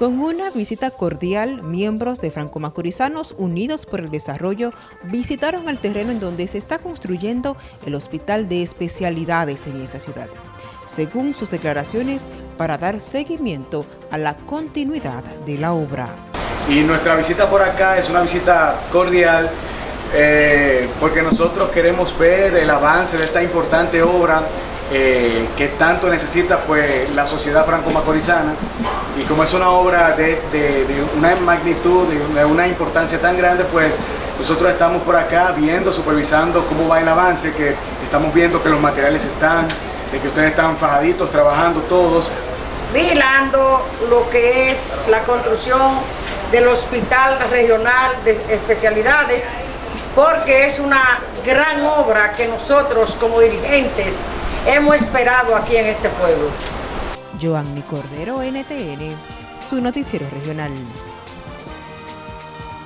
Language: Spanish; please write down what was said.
Con una visita cordial, miembros de Franco-Macorizanos Unidos por el Desarrollo visitaron el terreno en donde se está construyendo el Hospital de Especialidades en esa ciudad. Según sus declaraciones, para dar seguimiento a la continuidad de la obra. Y nuestra visita por acá es una visita cordial eh, porque nosotros queremos ver el avance de esta importante obra eh, que tanto necesita pues, la sociedad franco-macorizana y como es una obra de, una magnitud, de una importancia tan grande, pues nosotros estamos por acá viendo, supervisando cómo va el avance, que estamos viendo que los materiales están, de que ustedes están fajaditos, trabajando todos. Vigilando lo que es la construcción del Hospital Regional de Especialidades, porque es una gran obra que nosotros como dirigentes hemos esperado aquí en este pueblo. Joanny Cordero, NTN, su noticiero regional.